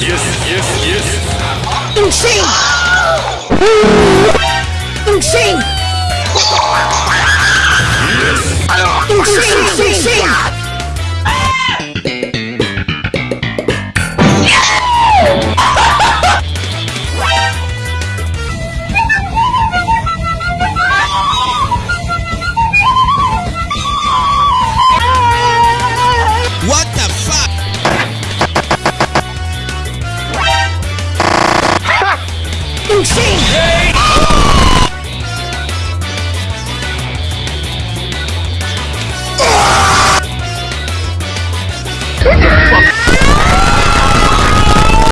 yes, yes, yes. Insane! Insane! Yes! Insane! fucking scene! Hey. Ah!